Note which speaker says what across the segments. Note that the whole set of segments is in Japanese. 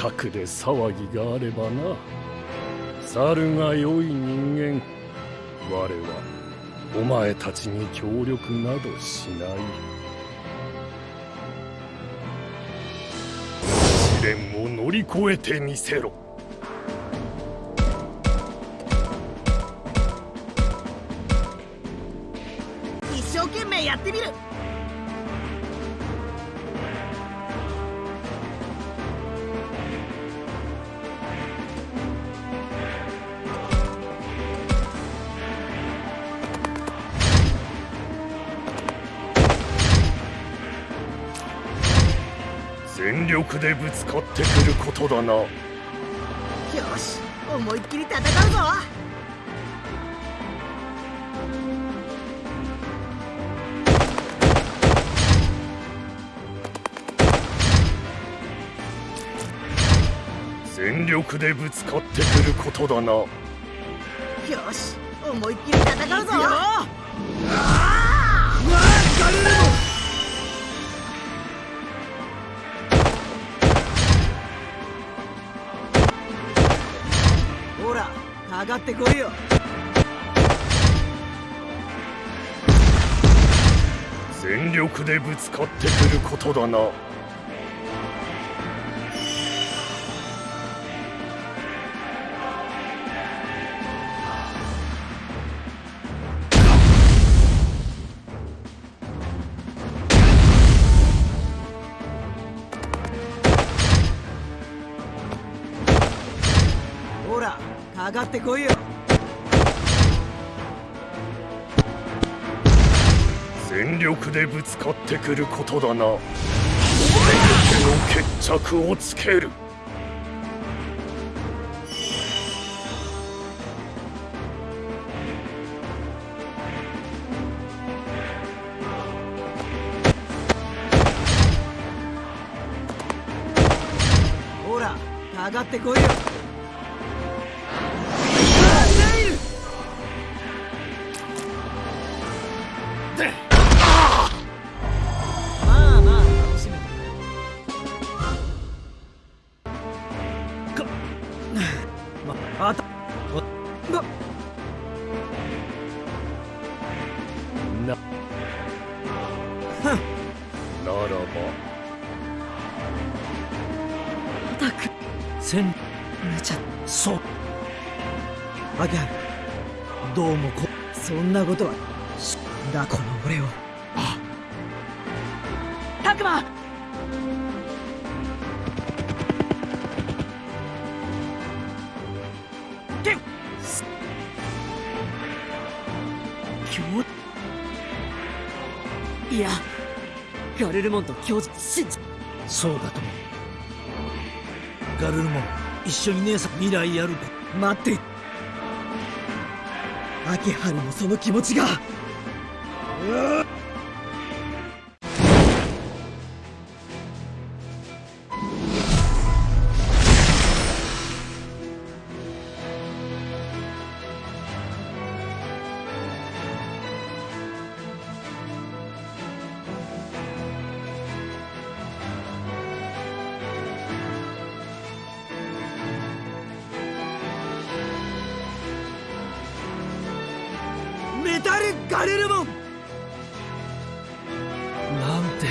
Speaker 1: 近くで騒ぎがあればな。猿が良い人間。我はお前たちに協力などしない。試練を乗り越えてみせろ。
Speaker 2: 一生懸命やってみる。
Speaker 1: 力でぶつかってくることだな。
Speaker 2: よし思いっきり戦うぞ。
Speaker 1: 全力でぶつかってくることだな。
Speaker 2: よし思いっきり戦うぞ。ほ上がってこいよ。
Speaker 1: 全力でぶつかってくることだな。
Speaker 2: かかってこいよ。
Speaker 1: 全力でぶつかってくることだな。全ての決着をつける。
Speaker 2: ほらかかってこいよな
Speaker 1: らば
Speaker 2: たく。せん。めちゃそう。アギャルどうもこ。そんなことは。しだこの俺を。たくま。けん今日いやガルルモンと教授信じ
Speaker 3: そうだともガルルモン一緒に姉さん未来やるか
Speaker 2: 待って。秋春もその気持ちが。うっガルルモン
Speaker 3: なんて。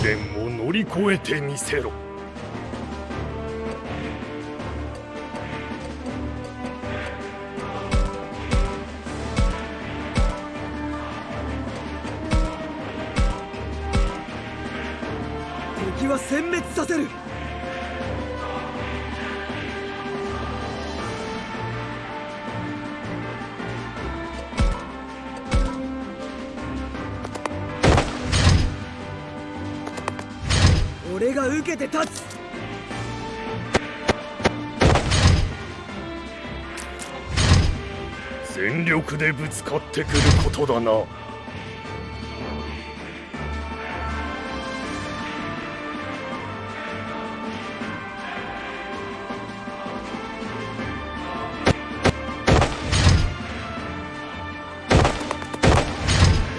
Speaker 1: 試練を乗り越えてみせろ。
Speaker 2: 敵は殲滅させる俺が受けて立つ。
Speaker 1: 全力でぶつかってくることだな。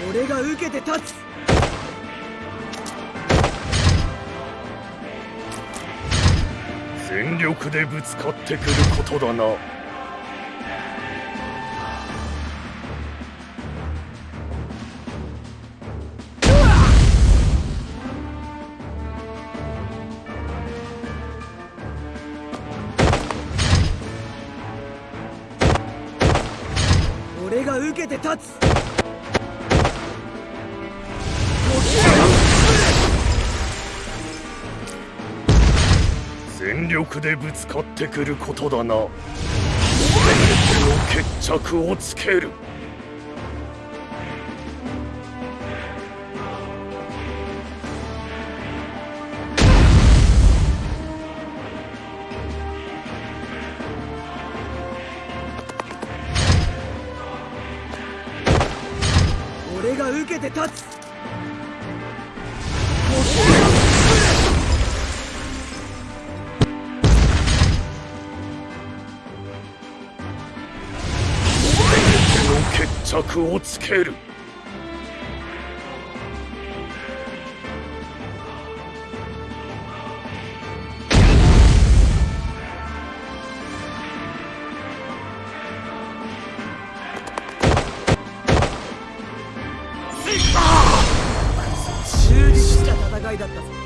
Speaker 2: 俺が受けて立つ
Speaker 1: 全力でぶつかってくることだな。
Speaker 2: 俺が受けて立つ。
Speaker 1: 全力でぶつかってくることだな。全ての決着をつける。
Speaker 2: 俺が受けて立つ。
Speaker 1: 決着をつける。
Speaker 2: 充実した戦いだったぞ。